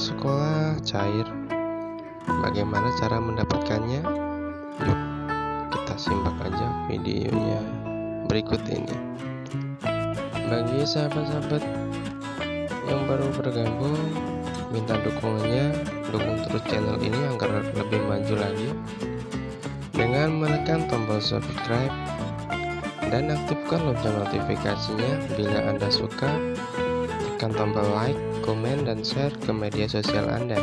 sekolah cair. Bagaimana cara mendapatkannya? Yuk, kita simak aja videonya berikut ini. Bagi sahabat-sahabat yang baru bergabung, minta dukungannya, dukung terus channel ini agar lebih maju lagi dengan menekan tombol subscribe dan aktifkan lonceng notifikasinya bila Anda suka tekan tombol like, komen, dan share ke media sosial Anda.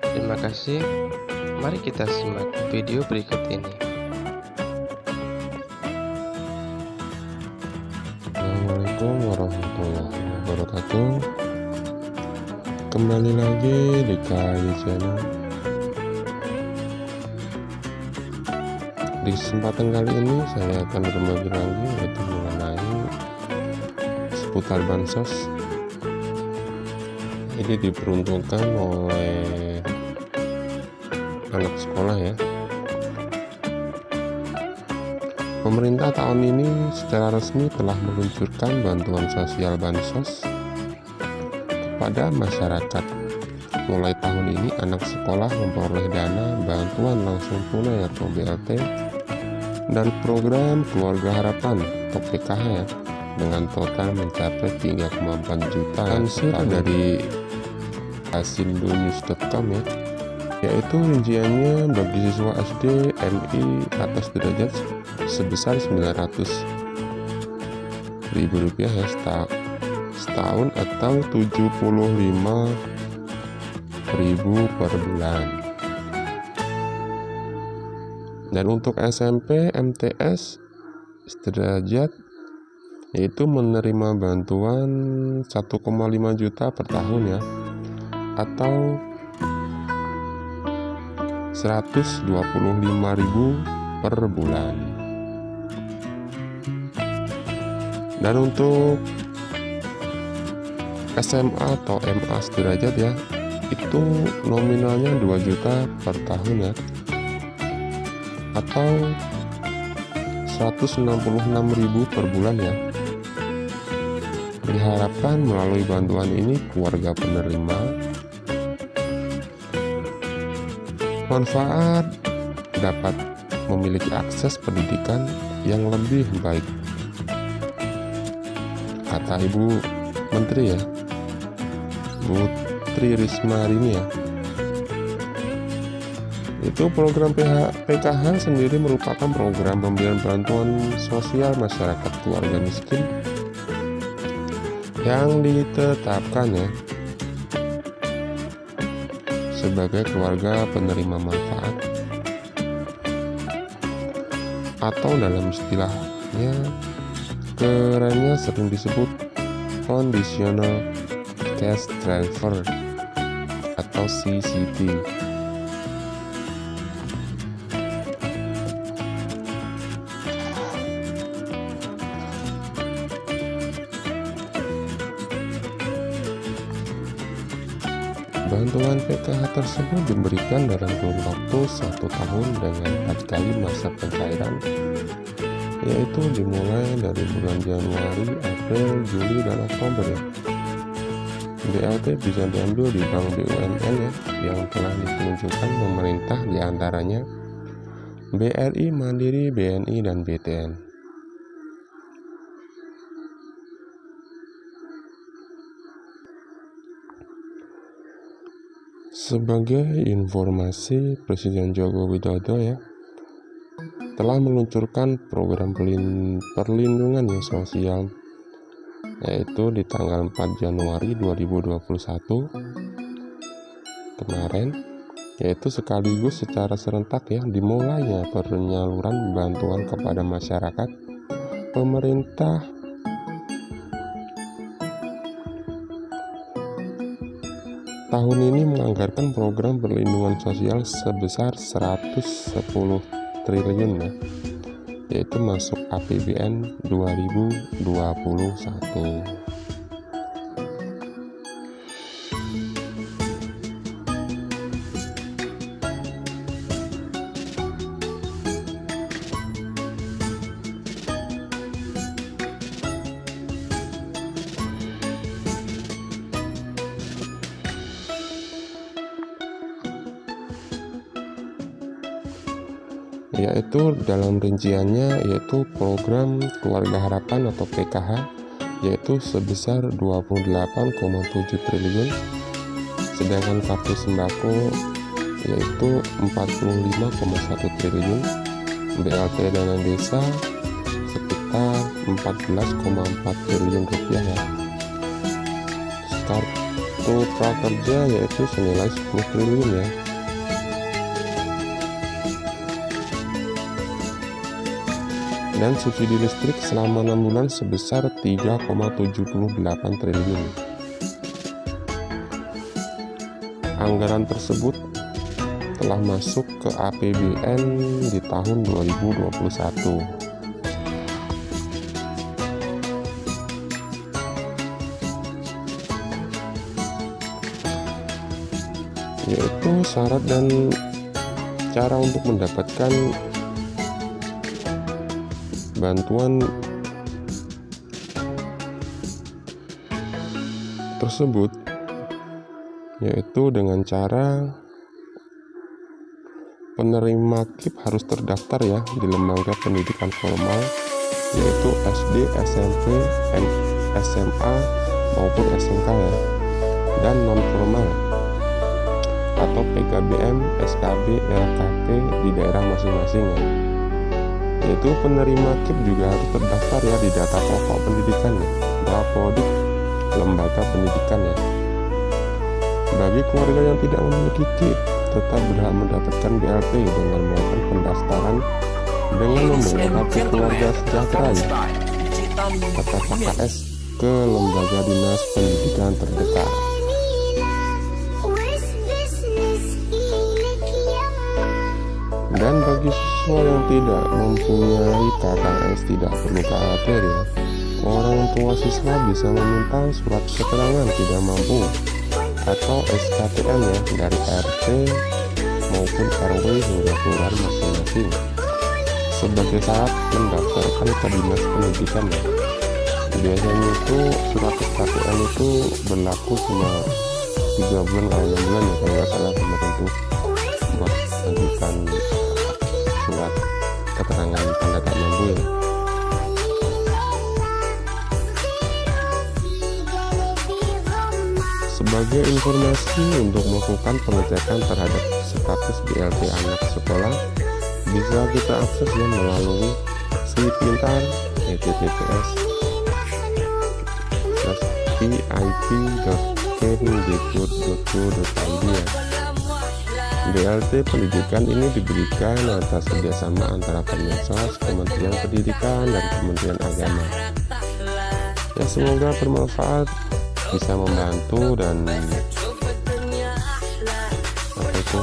Terima kasih. Mari kita simak video berikut ini. Assalamualaikum warahmatullahi wabarakatuh. Kembali lagi di KAI Channel. Di kesempatan kali ini saya akan berbagi lagi yaitu seputar bansos. Ini diperuntukkan oleh anak sekolah ya. Pemerintah tahun ini secara resmi telah meluncurkan bantuan sosial bansos kepada masyarakat. Mulai tahun ini anak sekolah memperoleh dana bantuan langsung tunai atau BLT dan program Keluarga Harapan atau PKH ya dengan total mencapai 3,4 juta lansir dari asindonews.com ya. Yaitu rinciannya bagi siswa SD MI atas derajat sebesar 900 ribu rupiah ya setahun atau 75 ribu per bulan. Dan untuk SMP MTS sederajat yaitu menerima bantuan 1,5 juta per tahun ya. Atau 125.000 per bulan. Dan untuk SMA atau MA sederajat ya itu nominalnya 2 juta per tahun ya. Atau 166.000 per bulan ya diharapkan melalui bantuan ini keluarga penerima manfaat dapat memiliki akses pendidikan yang lebih baik. Kata Ibu Menteri ya Bu Tri Risma hari ini ya. Itu program PH, PKH sendiri merupakan program pemberian bantuan sosial masyarakat keluarga miskin yang ditetapkan ya. Sebagai keluarga penerima manfaat. Atau dalam istilahnya kerennya sering disebut conditional cash transfer atau CCT Bantuan PKH tersebut diberikan dalam kurun waktu satu tahun dengan empat kali masa pencairan yaitu dimulai dari bulan Januari, April, Juli, dan Oktober ya. BLT bisa diambil di bank BUMN ya yang telah ditunjukkan pemerintah di antaranya BRI, Mandiri, BNI, dan BTN. Sebagai informasi, Presiden Joko Widodo ya telah meluncurkan program perlindungan sosial yaitu di tanggal 4 Januari 2021 kemarin yaitu sekaligus secara serentak ya dimulainya penyaluran bantuan kepada masyarakat pemerintah tahun ini menganggarkan program perlindungan sosial sebesar 110 triliun ya yaitu masuk APBN 2021 yaitu dalam rinciannya yaitu program keluarga harapan atau PKH yaitu sebesar 28,7 triliun. Sedangkan kartu sembako yaitu 45,1 triliun. BLT dana desa sekitar 14,4 triliun rupiah ya. Kartu prakerja yaitu senilai 10 triliun ya dan subsidi listrik selama 6 bulan sebesar 3,78 triliun. Anggaran tersebut telah masuk ke APBN di tahun 2021. yaitu syarat dan cara untuk mendapatkan bantuan tersebut yaitu dengan cara penerima KIP harus terdaftar ya di lembaga pendidikan formal yaitu SD, SMP, SMA maupun SMK ya dan non formal atau PKBM, SKB, LKP di daerah masing-masing ya yaitu penerima KIP juga harus terdaftar ya di data pokok pendidikan ya. Bapodik lembaga pendidikan ya. Bagi keluarga yang tidak memiliki KIP tetap berhak mendapatkan BLT dengan melakukan pendaftaran dengan membawa kartu keluarga sejahtera ya. Atau KKS ke lembaga dinas pendidikan terdekat dan bagi siswa yang tidak mempunyai KKS tidak perlu khawatir ya orang tua siswa bisa meminta surat keterangan tidak mampu atau SKTM ya dari RT maupun RW hingga kelurahan masing-masing. Sebagai syarat mendaftarkan ke dinas pendidikan ya biasanya itu surat SKTM itu berlaku cuma tiga bulan atau enam bulan ya kalau nggak salah kemarin tuh buat sebagai informasi untuk melakukan pengecekan terhadap status BLT anak sekolah bisa kita akses ya melalui si pintar https pip.kemdikbud.go.id ya BLT pendidikan ini diberikan atas kerjasama antara Kemensos, Kementerian Pendidikan, dan Kementerian Agama. Ya semoga bermanfaat, bisa membantu dan apa itu?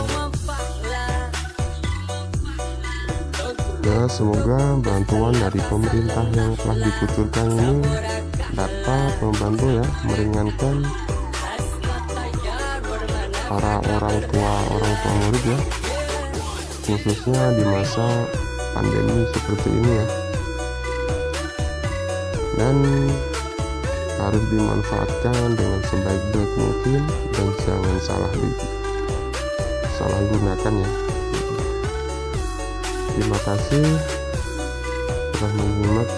Ya semoga bantuan dari pemerintah yang telah dikucurkan ini dapat membantu ya meringankan para orang tua orang tua murid ya khususnya di masa pandemi seperti ini ya dan harus dimanfaatkan dengan sebaik-baik mungkin dan jangan salah di salah gunakan ya. Terima kasih telah menyimak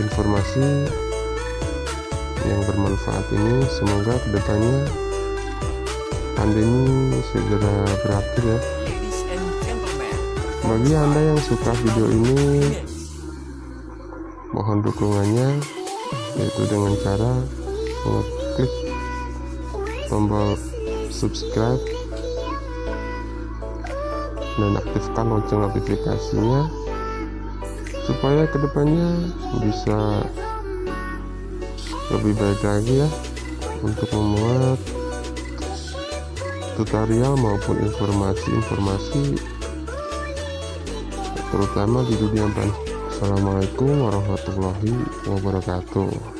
informasi yang bermanfaat ini. Semoga ke depannya pandemi segera berakhir ya. Bagi anda yang suka video ini mohon dukungannya yaitu dengan cara mengklik tombol subscribe dan aktifkan lonceng notifikasinya supaya ke depannya bisa lebih baik lagi ya untuk memuat tutorial maupun informasi-informasi terutama di dunia pan. Assalamualaikum warahmatullahi wabarakatuh